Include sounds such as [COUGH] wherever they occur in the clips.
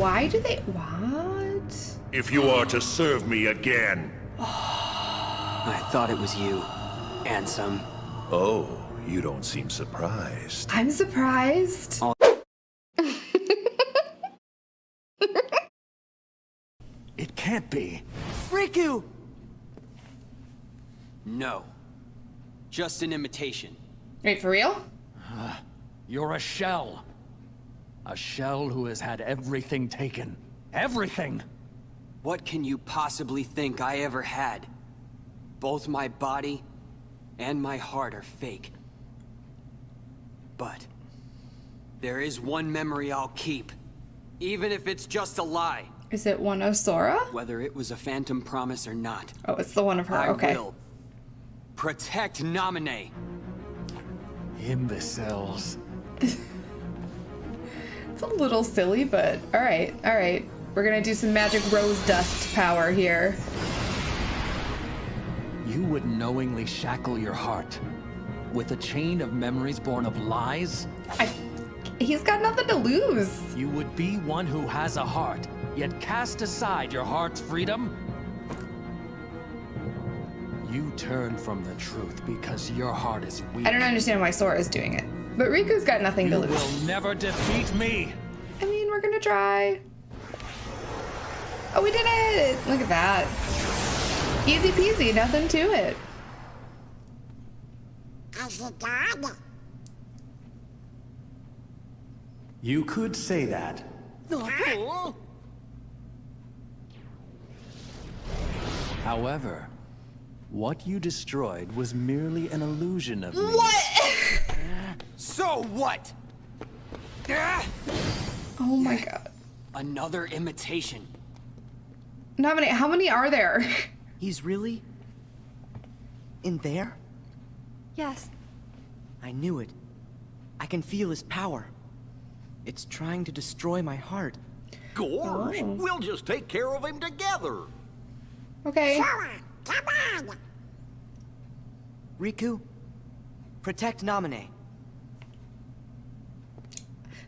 Why do they... What? If you are to serve me again. I thought it was you. Ansem. Oh, you don't seem surprised. I'm surprised. [LAUGHS] It can't be. Riku! No. Just an imitation. Wait, for real? Uh, you're a shell. A shell who has had everything taken. Everything! What can you possibly think I ever had? Both my body and my heart are fake. But there is one memory I'll keep, even if it's just a lie. Is it one of Sora? Whether it was a phantom promise or not, Oh, it's the one of her. I okay. will protect Naminé. Imbeciles. [LAUGHS] It's a little silly, but all right, all right. We're gonna do some magic rose dust power here. You would knowingly shackle your heart with a chain of memories born of lies? I, he's got nothing to lose. You would be one who has a heart, yet cast aside your heart's freedom? You turn from the truth because your heart is weak. I don't understand why Sora is doing it, but Riku's got nothing to You lose. will never defeat me! I mean, we're gonna try. Oh, we did it! Look at that. Easy peasy, nothing to it. You could say that. However, what you destroyed was merely an illusion of me. What? So what? Oh my god. Another imitation. Naminé, how many are there? [LAUGHS] He's really... in there? Yes. I knew it. I can feel his power. It's trying to destroy my heart. Gorge, Oh. we'll just take care of him together. Okay. Riku, protect Naminé.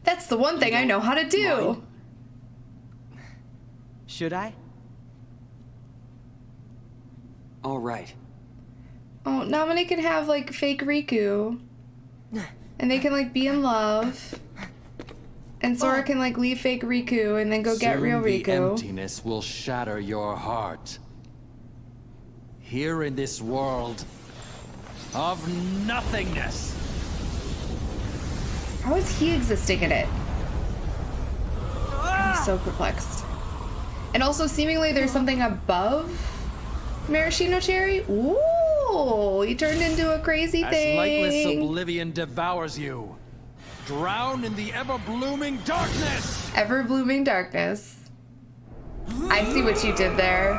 That's the one thing I know how to do. Mind? Should I? All right. Oh, Naminé can have like fake Riku. And they can like be in love. And Sora oh. can like leave fake Riku and then go get real the Riku. emptiness will shatter your heart. Here in this world of nothingness. How is he existing in it? I'm so perplexed. And also, seemingly, there's something above Maraschino Cherry. Ooh, he turned into a crazy As lightless thing. oblivion devours you. Drown in the ever-blooming darkness! Ever blooming darkness. I see what you did there.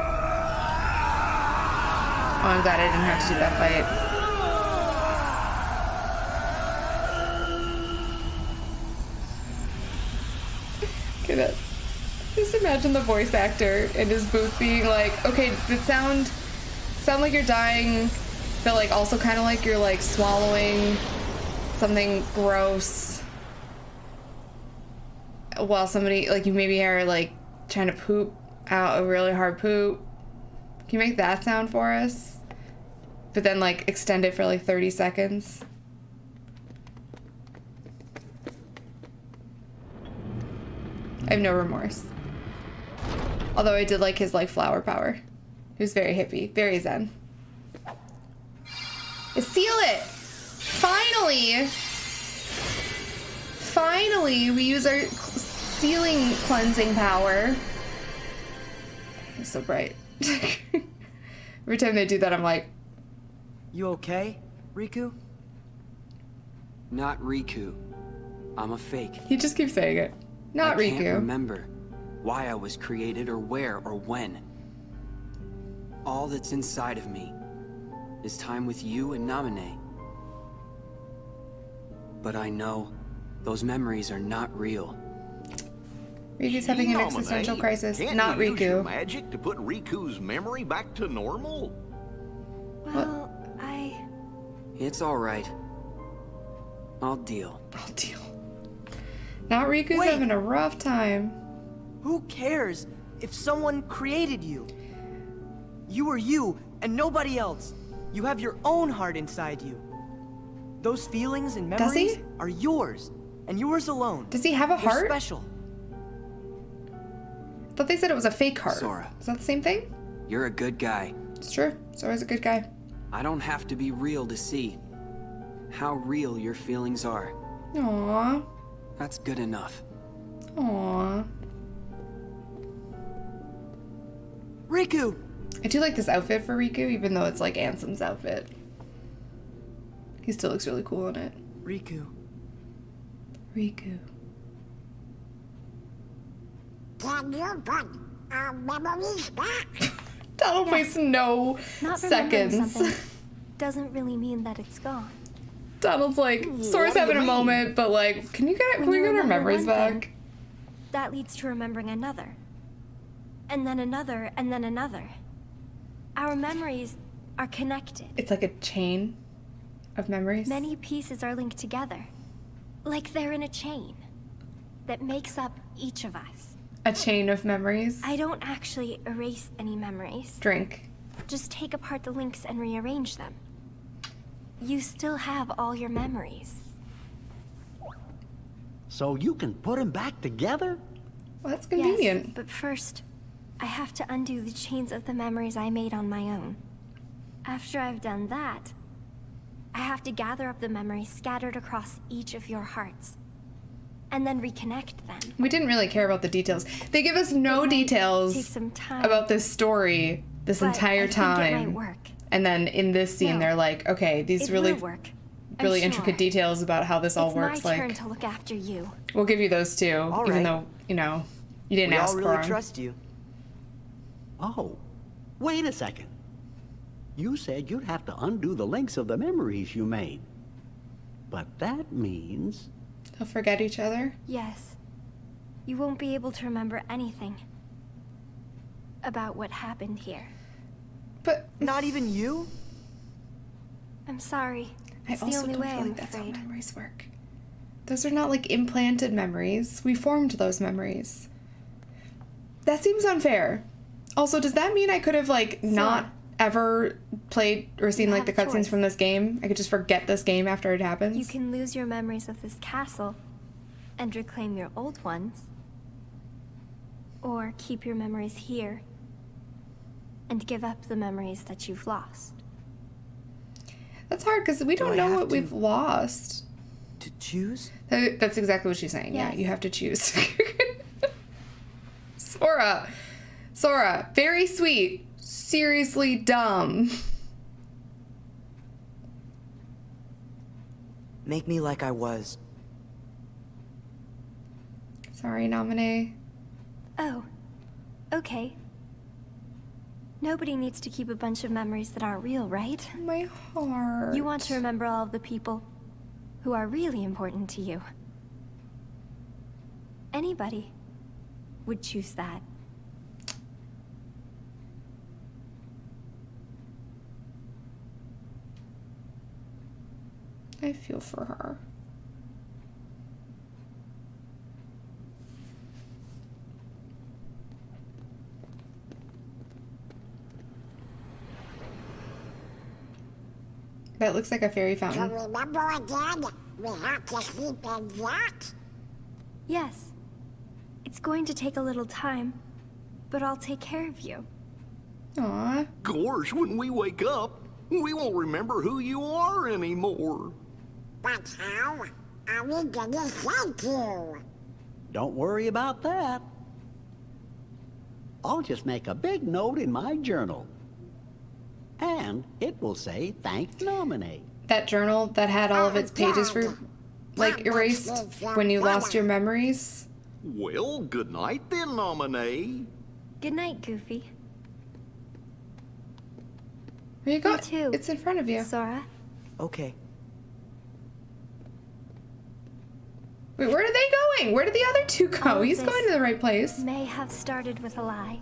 Oh, I'm glad I didn't have to do that fight. Imagine the voice actor in his booth being like, okay, it sound sound like you're dying, but like also kind of like you're like swallowing something gross while somebody like you maybe are like trying to poop out a really hard poop. Can you make that sound for us? But then like extend it for like 30 seconds. I have no remorse. Although I did like his like flower power. He was very hippie, very zen. Seal it! Finally! Finally, we use our sealing cleansing power. It's so bright. [LAUGHS] Every time they do that, I'm like, You okay, Riku? Not Riku. I'm a fake. he just keeps saying it. Not I can't Riku. remember why I was created or where or when. All that's inside of me is time with you and Naminé. But I know those memories are not real. Riku's having an Naminé, existential crisis. can't Not you use your Riku. magic to put Riku's memory back to normal? Well, I. It's all right. I'll deal. I'll deal. Not Riku's Wait. having a rough time. Who cares if someone created you? You are you and nobody else. You have your own heart inside you. Those feelings and Does he? memories are yours and yours alone. Does he have a They're heart? special. I thought they said it was a fake heart. Sora. Is that the same thing? You're a good guy. It's true. Sora's a good guy. I don't have to be real to see how real your feelings are. Aww. That's good enough. Aww. Riku! I do like this outfit for Riku, even though it's like Ansem's outfit. He still looks really cool in it. Riku. Riku. Can you put our memories back? Donald wastes no Not remembering seconds. something [LAUGHS] doesn't really mean that it's gone. Donald's like, Sora's do you having a moment, but like, can you get, can When we you get our remember memories one thing, back? That leads to remembering another. And then another, and then another. Our memories are connected. It's like a chain of memories. Many pieces are linked together. Like they're in a chain that makes up each of us. A chain of memories. I don't actually erase any memories. Drink. Just take apart the links and rearrange them. You still have all your memories. So you can put them back together? Well, that's convenient. Yes, but first, I have to undo the chains of the memories I made on my own. After I've done that, I have to gather up the memories scattered across each of your hearts. And then reconnect them. We didn't really care about the details. They give us no details take some time, about this story this but entire I It might time. work. And then in this scene, No. they're like, okay, these It really, work. I'm really sure. intricate details about how this all it's works. my Like, turn to look after you. we'll give you those too, All even right. though you know you didn't We ask all for really 'em. trust you. Oh, wait a second. You said you'd have to undo the links of the memories you made. But that means... They'll forget each other. Yes. You won't be able to remember anything about what happened here. But Not even you? I'm sorry. I It's the also only don't way, feel I'm like that's how memories work. Those are not like implanted memories. We formed those memories. That seems unfair. Also, does that mean I could have like not ever played or seen like the cutscenes from this game? I could just forget this game after it happens. You can lose your memories of this castle and reclaim your old ones. Or keep your memories here and give up the memories that you've lost. That's hard because we Do don't I know what to- we've lost. To choose? That- That's exactly what she's saying. Yeah, you have to choose. [LAUGHS] Sora. Sora, very sweet. Seriously dumb. Make me like I was. Sorry, Naminé. Oh, okay. Nobody needs to keep a bunch of memories that aren't real, right? [LAUGHS] My heart. You want to remember all of the people who are really important to you. Anybody would choose that. I feel for her. That looks like a fairy fountain. To fountain. remember again, we have to sleep in that? Yes. It's going to take a little time, but I'll take care of you. Aw. Gosh, when we wake up, we won't remember who you are anymore. But how are we gonna thank you? Don't worry about that. I'll just make a big note in my journal. And it will say, thank Naminé. That journal that had all of its oh, pages for like erased when you lost your memories. Well, good night then, Naminé. Good night, Goofy. Where you go? You too. It's in front of you. Sora. Okay. Wait, where are they going? Where did the other two go? All He's going to the right place. May have started with a lie.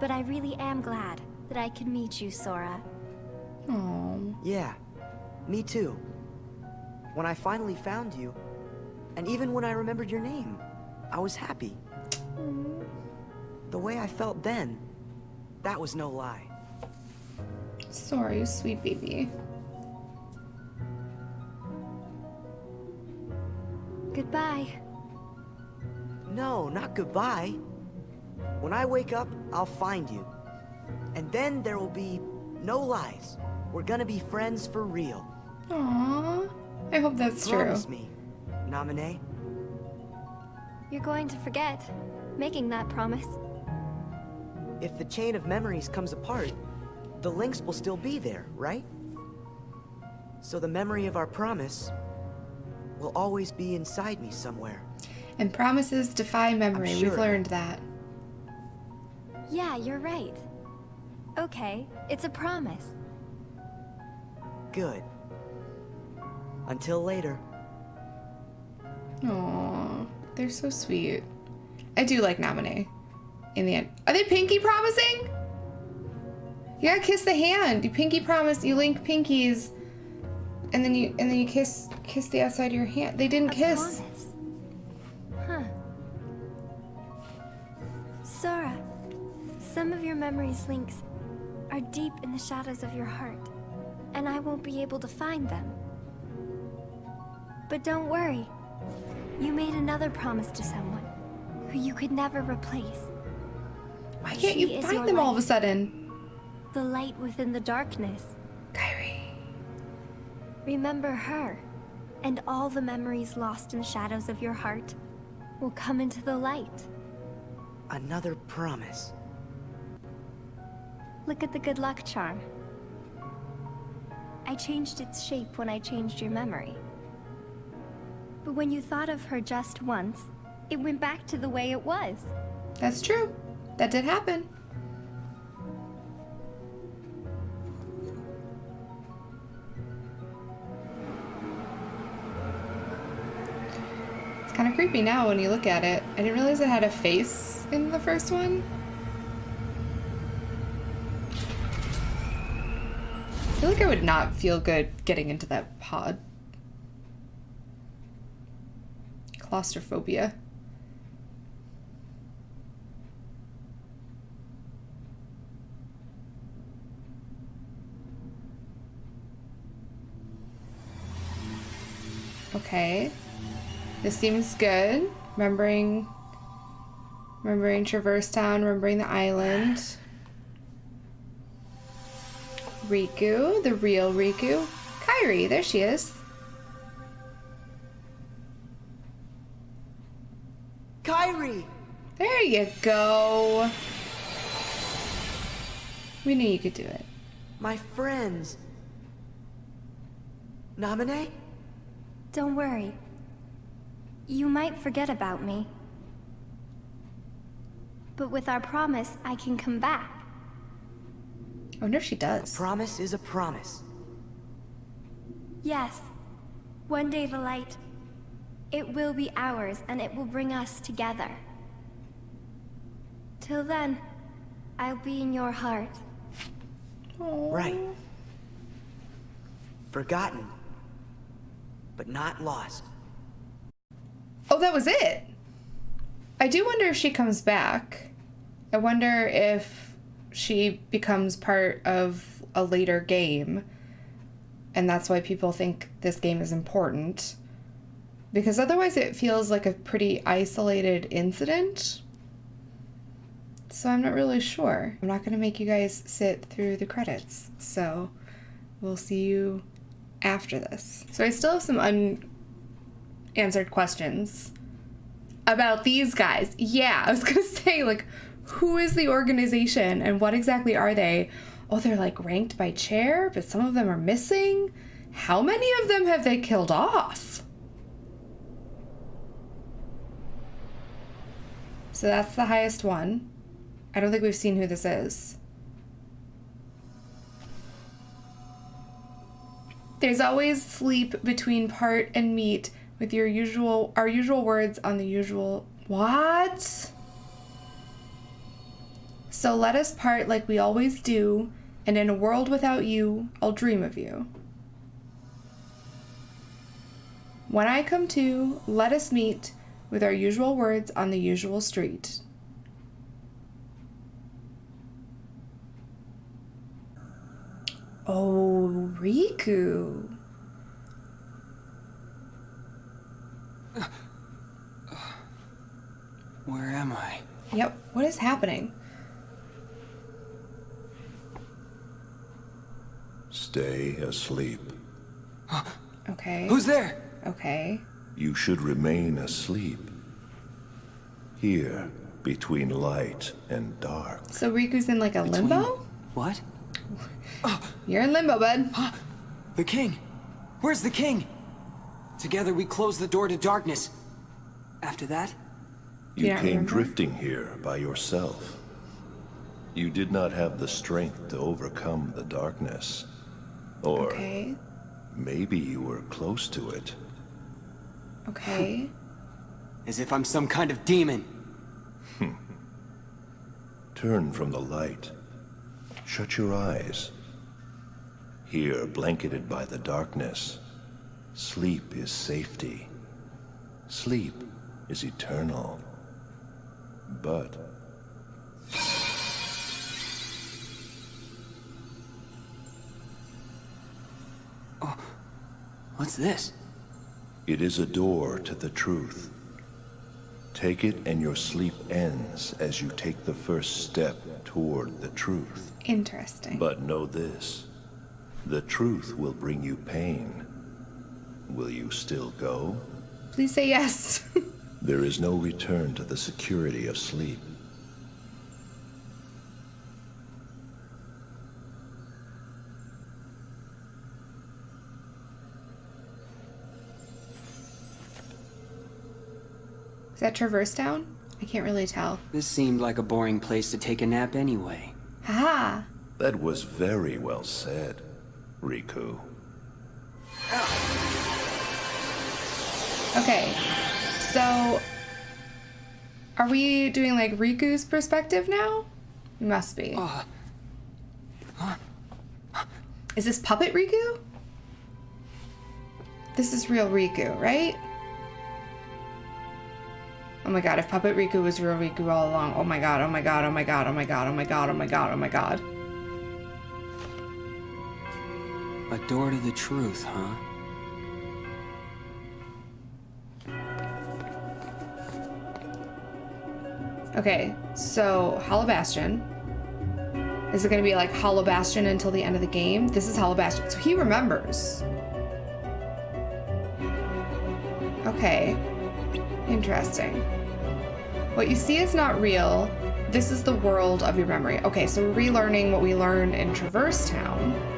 But I really am glad that I could meet you, Sora. Oh. Yeah, me too. When I finally found you, and even when I remembered your name, I was happy. the way I felt then, that was no lie. Sorry, sweet baby. Goodbye. No, not goodbye. When I wake up, I'll find you. And then there will be no lies. We're gonna be friends for real. Aww. I hope that's Promise true. me, Naminé. You're going to forget making that promise. If the chain of memories comes apart, the links will still be there, right? So the memory of our promise will always be inside me somewhere. And promises defy memory. I'm We've learned that. Yeah, you're right. Okay, it's a promise. Good. Until later. Aww. They're so sweet. I do like Naminé. In the end. Are they pinky promising? You gotta kiss the hand. You pinky promise, you link pinkies. And then you and then you kiss kiss the outside of your hand. They didn't kiss. Huh. Sora, some of your memories links are deep in the shadows of your heart, and I won't be able to find them. But don't worry. You made another promise to someone who you could never replace. Why can't She you find them all of a sudden? The light within the darkness. Kairi. Remember her, and all the memories lost in the shadows of your heart will come into the light. Another promise. Look at the good luck charm. I changed its shape when I changed your memory. But when you thought of her just once, it went back to the way it was. That's true. That did happen. Creepy now when you look at it. I didn't realize it had a face in the first one. I feel like I would not feel good getting into that pod. Claustrophobia. Okay. This seems good. Remembering remembering Traverse Town, remembering the island. Riku, the real Riku. Kairi, there she is. Kairi! There you go. We knew you could do it. My friends. Naminé? Don't worry. You might forget about me. But with our promise, I can come back. I wonder if she does. A Promise is a promise. Yes. One day the light, it will be ours and it will bring us together. Till then, I'll be in your heart. Right. Forgotten. But not lost. Oh, that was it. I do wonder if she comes back. I wonder if she becomes part of a later game. And that's why people think this game is important. Because otherwise, it feels like a pretty isolated incident. So I'm not really sure. I'm not going to make you guys sit through the credits. So we'll see you after this. So I still have some unanswered questions about these guys. Yeah, I was gonna [LAUGHS] say, like, who is the organization and what exactly are they? Oh, they're like ranked by chair, but some of them are missing. How many of them have they killed off? So that's the highest one. I don't think we've seen who this is. There's always sleep between part and meat with your usual our usual words on the usual what? So let us part like we always do, and in a world without you, I'll dream of you. When I come to, let us meet with our usual words on the usual street. Oh, Riku. Where am I? Yep. What is happening? Stay asleep. [GASPS] Okay. Who's there? Okay. You should remain asleep. Here, between light and dark. So Riku's in like a limbo? What? [LAUGHS] You're in limbo, bud. [GASPS] The king! Where's the king? Together we close the door to darkness. After that? You Yeah, came drifting here by yourself. You did not have the strength to overcome the darkness. Or Okay. maybe you were close to it. Okay. [LAUGHS] As if I'm some kind of demon. [LAUGHS] Turn from the light. Shut your eyes. Here, blanketed by the darkness, sleep is safety. Sleep is eternal. But oh, What's this? it is a door to the truth. Take it and your sleep ends as you take the first step toward the truth. Interesting. But know this. The truth will bring you pain. Will you still go? Please say yes. [LAUGHS] There is no return to the security of sleep. is that Traverse Town? I can't really tell. This seemed like a boring place to take a nap anyway. Haha. That was very well said, Riku. Okay. So are we doing like Riku's perspective now? We must be. Uh, is this puppet Riku? This is real Riku, right? Oh my god, if Puppet Riku was real Riku all along. Oh my god, oh my god, oh my god, oh my god, oh my god, oh my god, oh my god. A door to the truth, huh? Okay, so Hollow Bastion. Is it gonna be like Hollow Bastion until the end of the game? This is Hollow Bastion. So he remembers. Okay. Interesting. What you see is not real. This is the world of your memory. Okay, so we're relearning what we learned in Traverse Town.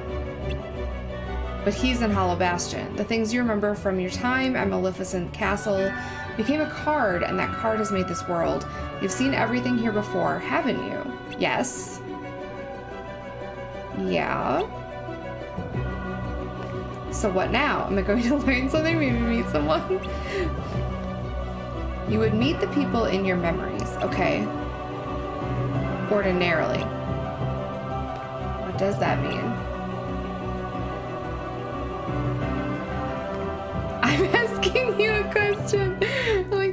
But he's in Hollow Bastion. The things you remember from your time at Maleficent Castle became a card, and that card has made this world. You've seen everything here before, haven't you? Yes. Yeah. So what now? Am I going to [LAUGHS] learn something? Maybe meet someone? You would meet the people in your memories, okay? Ordinarily. What does that mean?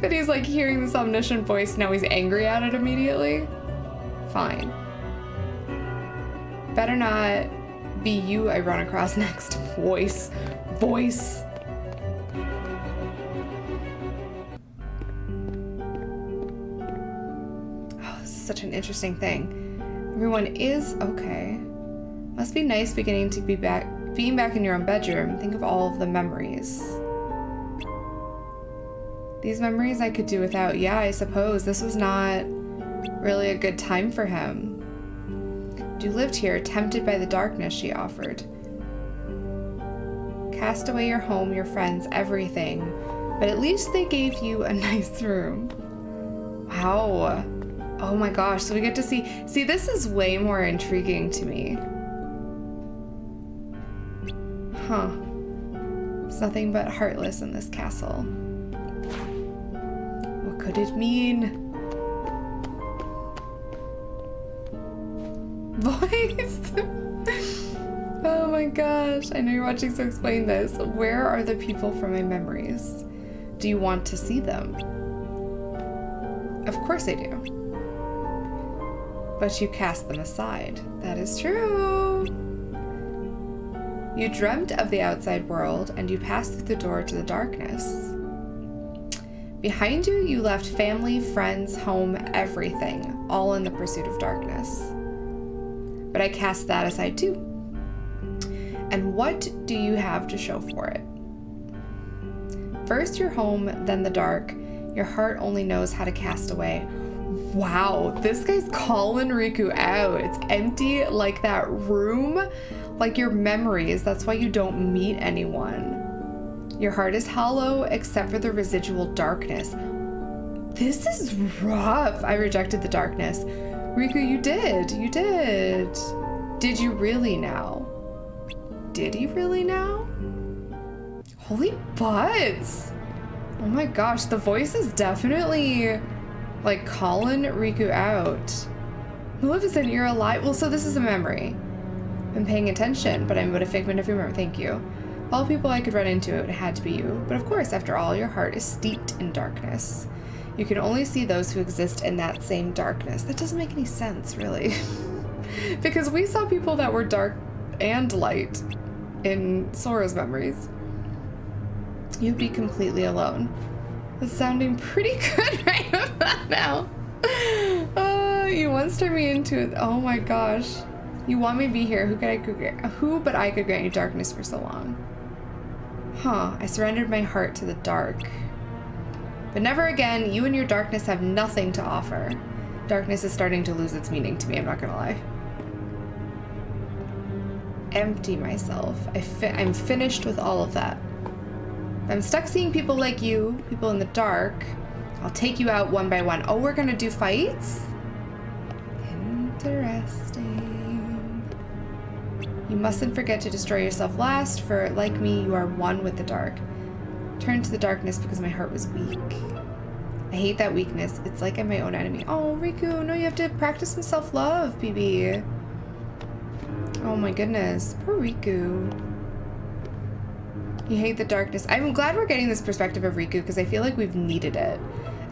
That he's like hearing this omniscient voice, now he's angry at it immediately. Fine. Better not be you I run across [LAUGHS] next. Voice. Voice. Oh, this is such an interesting thing. Everyone is okay. Must be nice beginning to be back being back in your own bedroom. Think of all of the memories. These memories I could do without. Yeah, I suppose this was not really a good time for him. You lived here, tempted by the darkness she offered. Cast away your home, your friends, everything. But at least they gave you a [LAUGHS] nice room. Wow. Oh my gosh, so we get to see. See, this is way more intriguing to me. Huh. It's nothing but heartless in this castle. What could it mean? [LAUGHS] Voice! [LAUGHS] oh my gosh, I know you're watching, so explain this. Where are the people from my memories? Do you want to see them? Of course I do. But you cast them aside. That is true. You dreamt of the outside world and you passed through the door to the darkness. Behind you, you left family, friends, home, everything, all in the pursuit of darkness. But I cast that aside too. And what do you have to show for it? First your home, then the dark. Your heart only knows how to cast away. Wow, this guy's calling Riku out. It's empty like that room, like your memories. That's why you don't meet anyone. Your heart is hollow except for the residual darkness. This is rough. I rejected the darkness. Riku, you did. You did. Did you really now? Did he really now? Holy butts! Oh my gosh, the voice is definitely like calling Riku out. Maleficent, you're alive. Well, so this is a memory. I'm paying attention, but I'm but a figment of your memory. Thank you. All people I could run into, it had to be you. But of course, after all, your heart is steeped in darkness. You can only see those who exist in that same darkness. That doesn't make any sense, really. [LAUGHS] because we saw people that were dark and light in Sora's memories. You'd be completely alone. That's sounding pretty [LAUGHS] good right about now. Uh, you once turned me into it. Oh my gosh. You want me to be here. Who could I could who but I could grant you darkness for so long? Huh, I surrendered my heart to the dark. But never again, you and your darkness have nothing to offer. Darkness is starting to lose its meaning to me, I'm not gonna lie. Empty myself. I fi I'm finished with all of that. I'm stuck seeing people like you, people in the dark. I'll take you out one by one. Oh, we're gonna do fights? Interesting. You mustn't forget to destroy yourself last, for like me, you are one with the dark. Turn to the darkness because my heart was weak. I hate that weakness. It's like I'm my own enemy. Oh, Riku, no, you have to practice some self-love, BB. Oh my goodness. Poor Riku. You hate the darkness. I'm glad we're getting this perspective of Riku because I feel like we've needed it.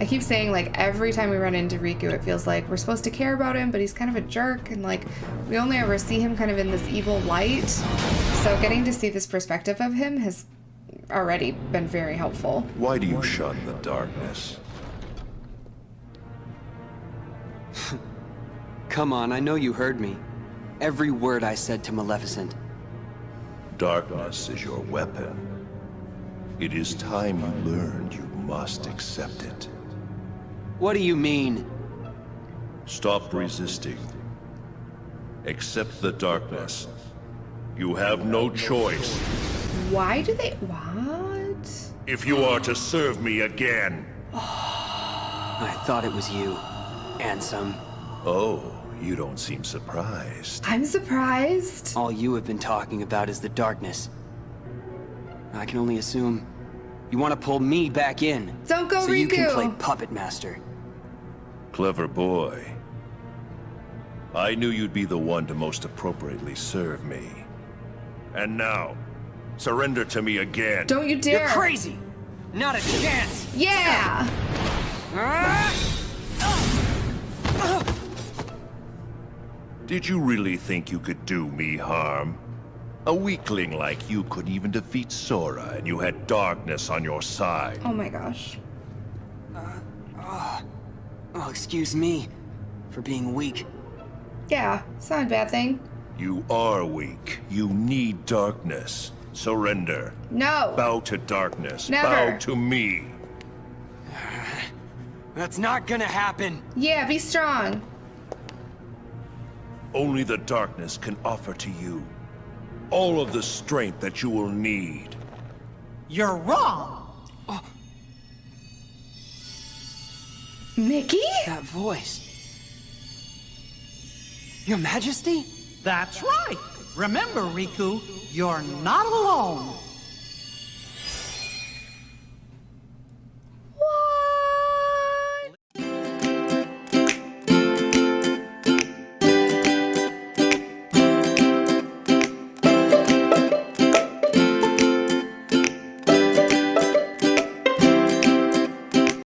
I keep saying like every time we run into Riku, it feels like we're supposed to care about him, but he's kind of a jerk and like we only ever see him kind of in this evil light. So getting to see this perspective of him has already been very helpful. Why do you shun the darkness? [LAUGHS] Come on, I know you heard me. Every word I said to Maleficent. Darkness is your weapon. It is time you learned you must accept it. What do you mean? Stop resisting. Accept the darkness. You have no choice. Why do they... What? If you are to serve me again. [SIGHS] I thought it was you. Ansem. Oh, you don't seem surprised. I'm surprised. All you have been talking about is the darkness. I can only assume you want to pull me back in. Don't go, so Riku. you can play puppet master. Clever boy. I knew you'd be the one to most appropriately serve me. And now, surrender to me again. Don't you dare. You're crazy. Not a chance. Yeah. Did you really think you could do me harm? A weakling like you couldn't even defeat Sora, and you had darkness on your side. Oh my gosh. Uh, uh, Oh, excuse me for being weak. Yeah, it's not a bad thing. You are weak. You need darkness. Surrender. No. Bow to darkness. Never. Bow to me. [SIGHS] That's not gonna happen. Yeah, be strong. Only the darkness can offer to you all of the strength that you will need. You're wrong. Mickey? That voice. Your Majesty? That's right. Remember, Riku, you're not alone.